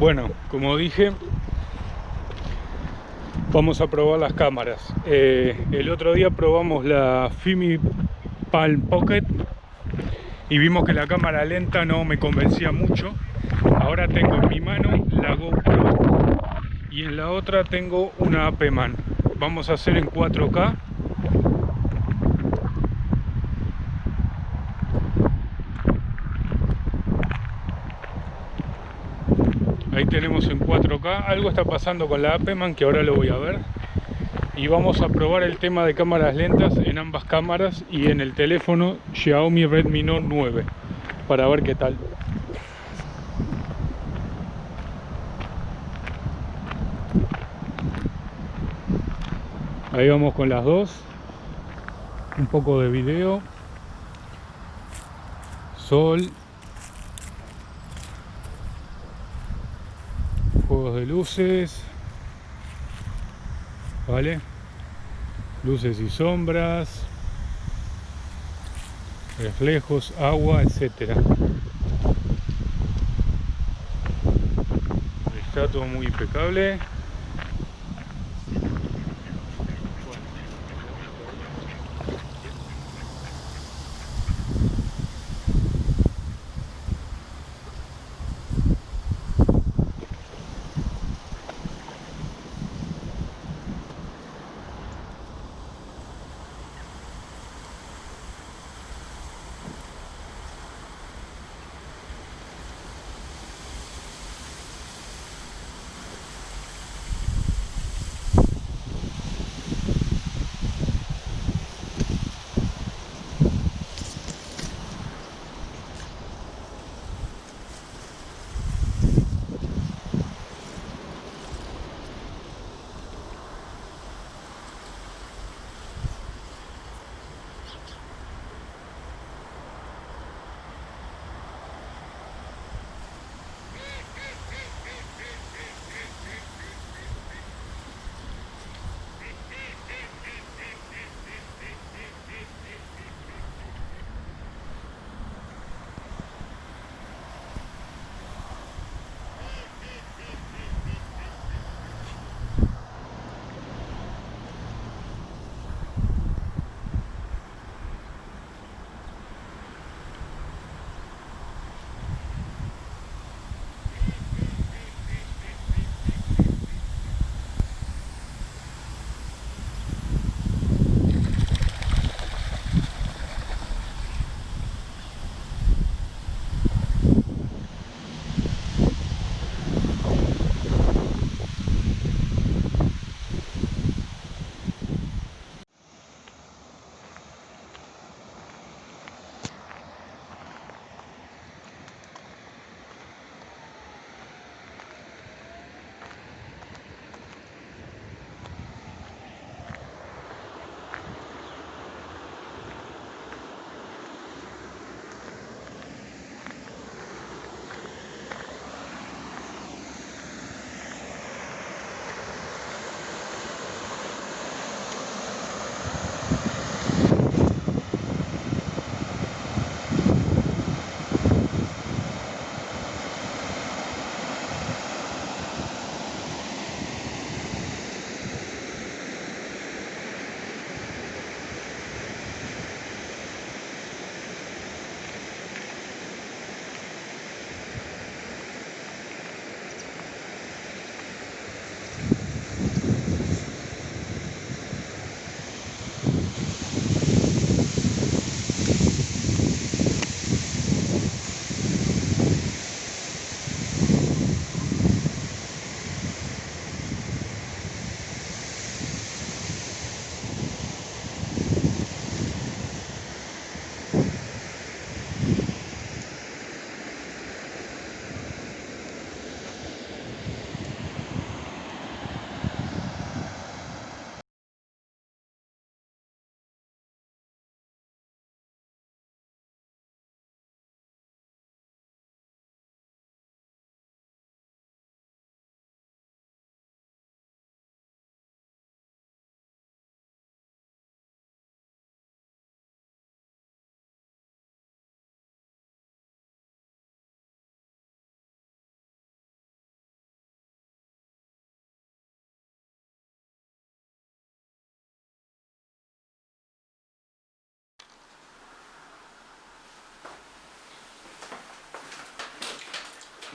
Bueno, como dije, vamos a probar las cámaras. Eh, el otro día probamos la Fimi Palm Pocket y vimos que la cámara lenta no me convencía mucho. Ahora tengo en mi mano la GoPro y en la otra tengo una AP-Man. Vamos a hacer en 4K tenemos en 4K algo está pasando con la APEMAN que ahora lo voy a ver. Y vamos a probar el tema de cámaras lentas en ambas cámaras y en el teléfono Xiaomi Redmi Note 9 para ver qué tal. Ahí vamos con las dos. Un poco de video. Sol luces. Vale luces y sombras. Reflejos agua etcétera. Está todo muy impecable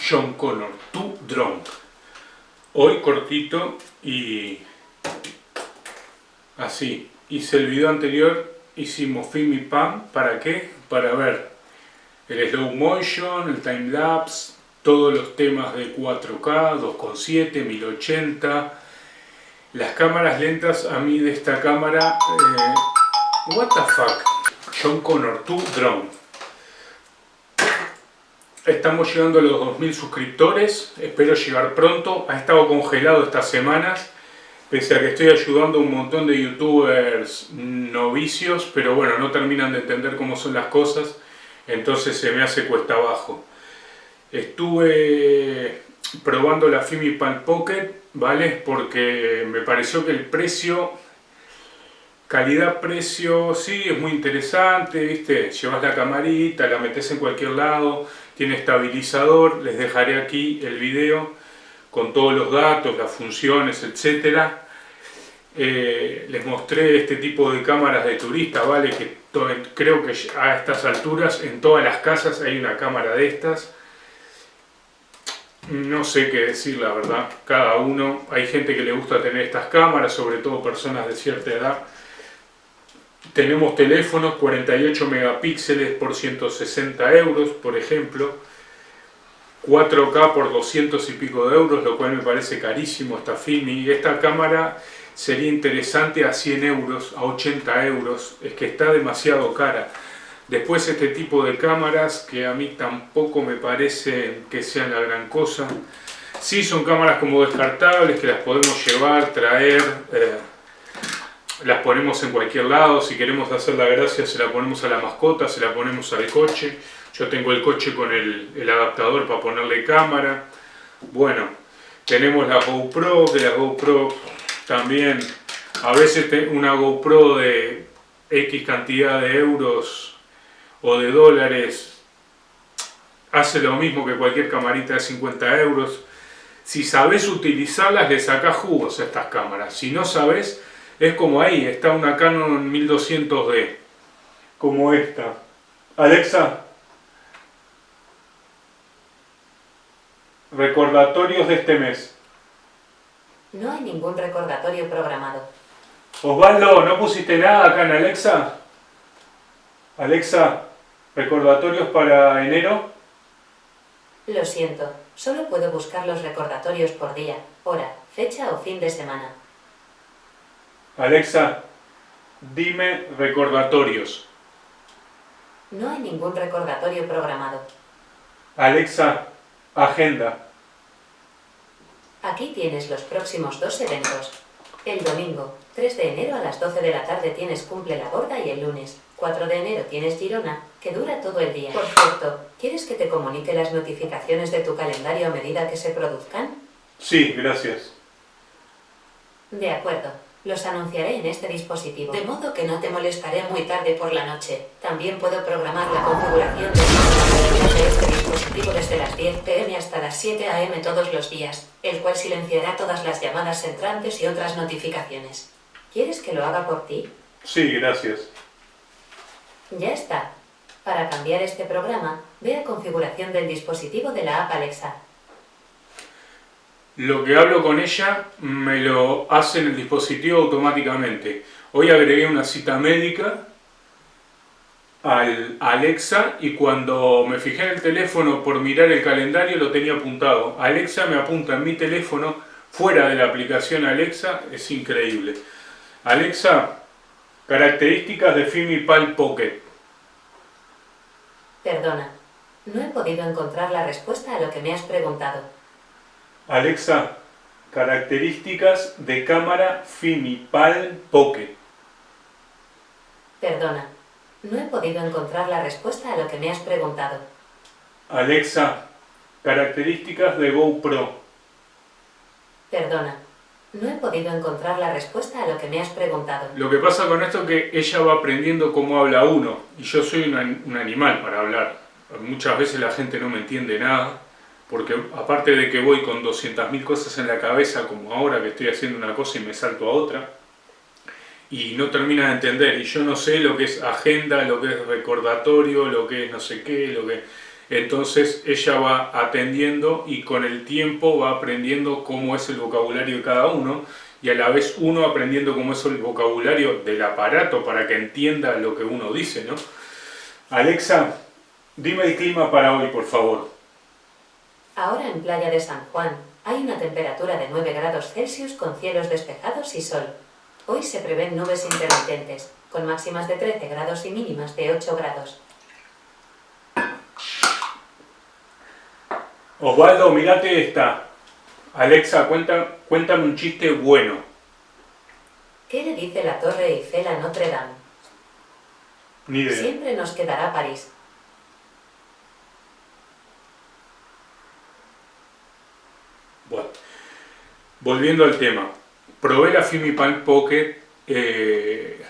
John Connor, Too Drunk. Hoy cortito y así. Hice el video anterior, hicimos film y pan, ¿para qué? Para ver el slow motion, el time lapse, todos los temas de 4K, 2.7, 1080, las cámaras lentas a mí de esta cámara, eh, what the fuck, John Connor 2 Drone. Estamos llegando a los 2000 suscriptores, espero llegar pronto, ha estado congelado estas semanas, pese a que estoy ayudando a un montón de youtubers novicios, pero bueno, no terminan de entender cómo son las cosas, entonces se me hace cuesta abajo. Estuve probando la Fimipan Pocket ¿vale? Porque me pareció que el precio, calidad-precio, sí, es muy interesante, ¿viste? Llevas la camarita, la metes en cualquier lado, tiene estabilizador, les dejaré aquí el video con todos los datos, las funciones, etcétera. Eh, les mostré este tipo de cámaras de turista, ¿vale? Que creo que a estas alturas en todas las casas hay una cámara de estas no sé qué decir la verdad, cada uno, hay gente que le gusta tener estas cámaras, sobre todo personas de cierta edad. Tenemos teléfonos 48 megapíxeles por 160 euros, por ejemplo. 4K por 200 y pico de euros, lo cual me parece carísimo esta y Esta cámara sería interesante a 100 euros, a 80 euros, es que está demasiado cara. Después este tipo de cámaras que a mí tampoco me parece que sean la gran cosa. Sí son cámaras como descartables que las podemos llevar, traer, eh, las ponemos en cualquier lado. Si queremos hacer la gracia se la ponemos a la mascota, se la ponemos al coche. Yo tengo el coche con el, adaptador para ponerle cámara. Bueno, tenemos la GoPro, que la GoPro también, a veces una GoPro de X cantidad de euros o de dólares hace lo mismo que cualquier camarita de 50 euros. Si sabes utilizarlas, le sacas jugos a estas cámaras. Si no sabes, es como ahí, está una Canon 1200D, como esta. Alexa, recordatorios de este mes. No hay ningún recordatorio programado. Osvaldo, ¿no pusiste nada acá en Alexa? Alexa, ¿Recordatorios para enero? Lo siento, solo puedo buscar los recordatorios por día, hora, fecha o fin de semana. Alexa, dime recordatorios. No hay ningún recordatorio programado. Alexa, agenda. Aquí tienes los próximos dos eventos. El domingo, 3 de enero a las 12 de la tarde tienes Cumple la Gorda y el lunes, 4 de enero tienes Girona, que dura todo el día. Por cierto, ¿quieres que te comunique las notificaciones de tu calendario a medida que se produzcan? Sí, gracias. De acuerdo. Los anunciaré en este dispositivo, de modo que no te molestaré muy tarde por la noche. También puedo programar la configuración de este dispositivo desde las 10 pm hasta las 7 am todos los días, el cual silenciará todas las llamadas entrantes y otras notificaciones. ¿Quieres que lo haga por ti? Sí, gracias. Ya está. Para cambiar este programa, ve a configuración del dispositivo de la app Alexa. Lo que hablo con ella me lo hace en el dispositivo automáticamente. Hoy agregué una cita médica al Alexa y cuando me fijé en el teléfono por mirar el calendario lo tenía apuntado. Alexa me apunta en mi teléfono fuera de la aplicación Alexa, es increíble. Alexa, características de FimiPal Pocket. Perdona, no he podido encontrar la respuesta a lo que me has preguntado. Alexa, características de cámara FimiPal Pocket. Perdona, no he podido encontrar la respuesta a lo que me has preguntado. Alexa, características de GoPro. Perdona, no he podido encontrar la respuesta a lo que me has preguntado. Lo que pasa con esto es que ella va aprendiendo cómo habla uno, y yo soy un animal para hablar. Muchas veces la gente no me entiende nada, porque aparte de que voy con 200.000 cosas en la cabeza, como ahora que estoy haciendo una cosa y me salto a otra, y no termina de entender, y yo no sé lo que es agenda, lo que es recordatorio, lo que es no sé qué, lo que... entonces ella va atendiendo y con el tiempo va aprendiendo cómo es el vocabulario de cada uno y a la vez uno aprendiendo cómo es el vocabulario del aparato para que entienda lo que uno dice, ¿no? Alexa, dime el clima para hoy, por favor. Ahora en Playa de San Juan hay una temperatura de 9 grados Celsius con cielos despejados y sol. Hoy se prevén nubes intermitentes, con máximas de 13 grados y mínimas de 8 grados. Osvaldo, mirate esta. Alexa, cuenta, cuéntame un chiste bueno. ¿Qué le dice la Torre Eiffel a Notre Dame? Ni idea. Siempre nos quedará París. Bueno, volviendo al tema. Probé la Filmipan Pocket. eh,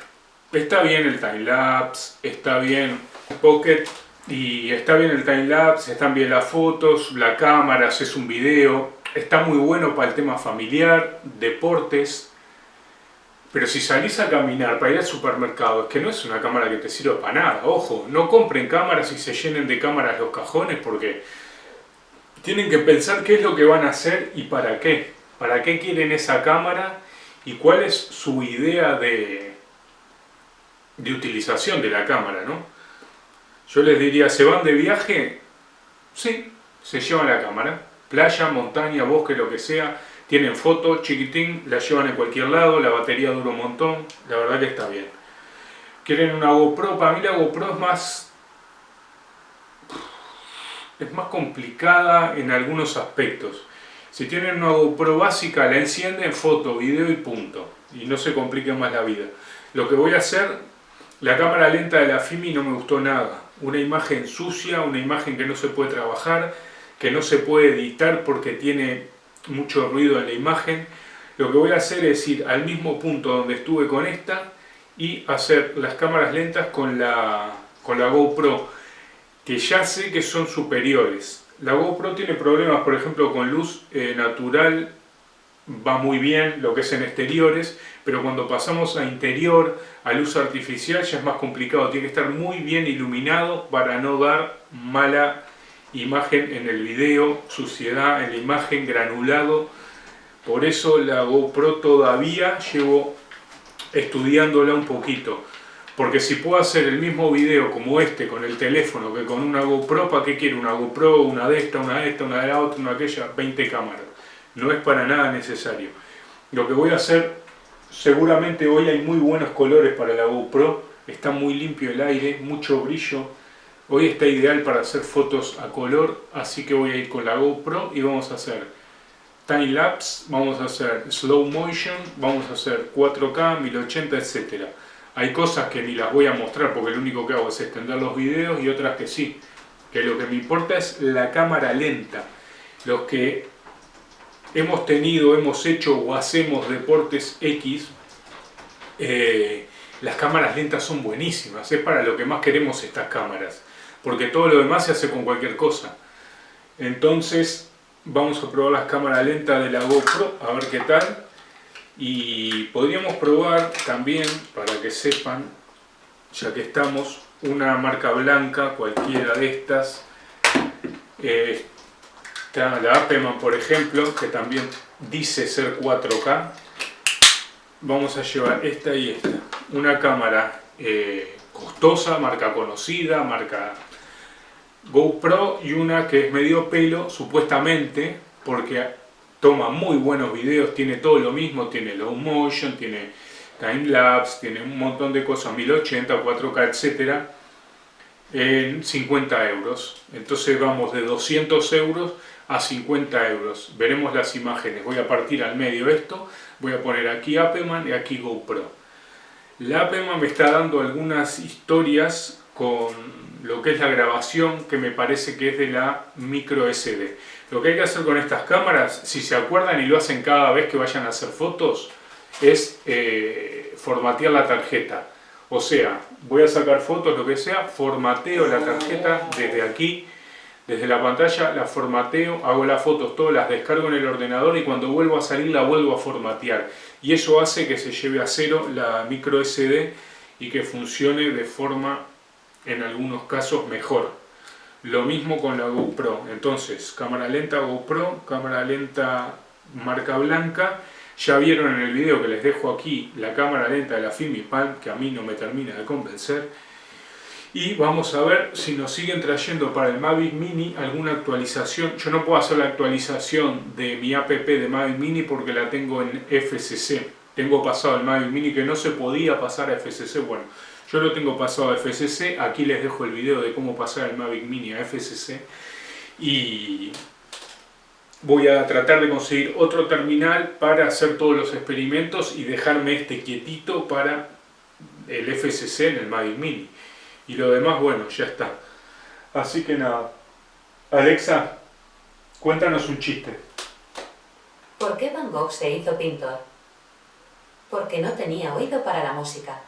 está bien el timelapse, está bien Pocket y está bien el timelapse, están bien las fotos, la cámara, haces un video. Está muy bueno para el tema familiar, deportes. Pero si salís a caminar para ir al supermercado, es que no es una cámara que te sirva para nada. Ojo, no compren cámaras y se llenen de cámaras los cajones porque tienen que pensar qué es lo que van a hacer y para qué. Para qué quieren esa cámara y cuál es su idea de, de utilización de la cámara, ¿no? Yo les diría, ¿se van de viaje? Sí, se llevan la cámara. Playa, montaña, bosque, lo que sea. Tienen foto, chiquitín, la llevan en cualquier lado, la batería dura un montón. La verdad que está bien. ¿Quieren una GoPro? Para mí la GoPro es más es más complicada en algunos aspectos. Si tienen una GoPro básica, la encienden, foto, video y punto. Y no se complique más la vida. Lo que voy a hacer, la cámara lenta de la Fimi no me gustó nada. Una imagen sucia, una imagen que no se puede trabajar, que no se puede editar porque tiene mucho ruido en la imagen. Lo que voy a hacer es ir al mismo punto donde estuve con esta y hacer las cámaras lentas con la, con la GoPro que ya sé que son superiores. La GoPro tiene problemas, por ejemplo, con luz eh, natural, va muy bien lo que es en exteriores, pero cuando pasamos a interior, a luz artificial, ya es más complicado. Tiene que estar muy bien iluminado para no dar mala imagen en el video, suciedad en la imagen, granulado. Por eso la GoPro todavía llevo estudiándola un poquito. Porque si puedo hacer el mismo video como este con el teléfono que con una GoPro, ¿para qué quiero una GoPro, una de esta, una de esta, una de la otra, una de aquella? 20 cámaras. No es para nada necesario. Lo que voy a hacer, seguramente hoy hay muy buenos colores para la GoPro, está muy limpio el aire, mucho brillo. Hoy está ideal para hacer fotos a color, así que voy a ir con la GoPro y vamos a hacer time lapse, vamos a hacer slow motion, vamos a hacer 4K, 1080, etcétera. Hay cosas que ni las voy a mostrar porque lo único que hago es extender los videos y otras que sí. Que lo que me importa es la cámara lenta. Los que hemos tenido, hemos hecho o hacemos deportes X, eh, las cámaras lentas son buenísimas. Es para lo que más queremos estas cámaras. Porque todo lo demás se hace con cualquier cosa. Entonces vamos a probar las cámaras lentas de la GoPro, a ver qué tal. Y podríamos probar también, para que sepan, ya que estamos, una marca blanca, cualquiera de estas. Eh, está la Apeman, por ejemplo, que también dice ser 4K. Vamos a llevar esta y esta. Una cámara eh, costosa, marca conocida, marca GoPro y una que es medio pelo, supuestamente, porque toma muy buenos videos, tiene todo lo mismo, tiene low motion, tiene time lapse, tiene un montón de cosas, 1080, 4K, etcétera, en 50 euros. Entonces vamos de 200 euros a 50 euros. Veremos las imágenes. Voy a partir al medio esto, voy a poner aquí Apeman y aquí GoPro. La Apeman me está dando algunas historias con lo que es la grabación que me parece que es de la micro SD. Lo que hay que hacer con estas cámaras, si se acuerdan y lo hacen cada vez que vayan a hacer fotos, es eh, formatear la tarjeta. O sea, voy a sacar fotos, lo que sea, formateo la tarjeta desde aquí, desde la pantalla, la formateo, hago las fotos todas, las descargo en el ordenador y cuando vuelvo a salir la vuelvo a formatear. Y eso hace que se lleve a cero la micro SD y que funcione de forma, en algunos casos, mejor. Lo mismo con la GoPro. Entonces, cámara lenta GoPro, cámara lenta marca blanca. Ya vieron en el video que les dejo aquí la cámara lenta de la Fimi Palm, que a mí no me termina de convencer. Y vamos a ver si nos siguen trayendo para el Mavic Mini alguna actualización. Yo no puedo hacer la actualización de mi app de Mavic Mini porque la tengo en FCC. Tengo pasado el Mavic Mini que no se podía pasar a FCC. Bueno, yo lo tengo pasado a FCC, aquí les dejo el video de cómo pasar el Mavic Mini a FCC y voy a tratar de conseguir otro terminal para hacer todos los experimentos y dejarme este quietito para el FCC en el Mavic Mini y lo demás, bueno, ya está así que nada Alexa, cuéntanos un chiste ¿Por qué Van Gogh se hizo pintor? Porque no tenía oído para la música.